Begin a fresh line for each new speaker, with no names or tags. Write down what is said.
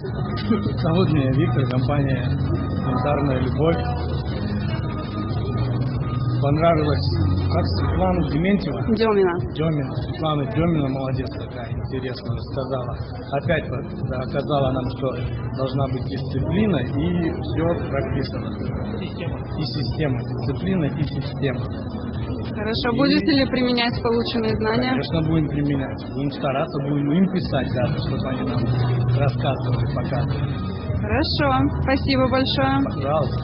Зовут меня Виктор, компания «Янтарная любовь». Понравилось, как Светлана Дементьева,
Демина.
Демина, Светлана Демина, молодец такая, интересно рассказала. Опять вот доказала нам, что должна быть дисциплина и все прописано. И система, дисциплина и система.
Хорошо. Будете ли применять полученные знания?
Конечно, будем применять. Будем стараться, будем им писать даже, чтобы они нам рассказывали, показывали.
Хорошо. Спасибо большое.
Пожалуйста.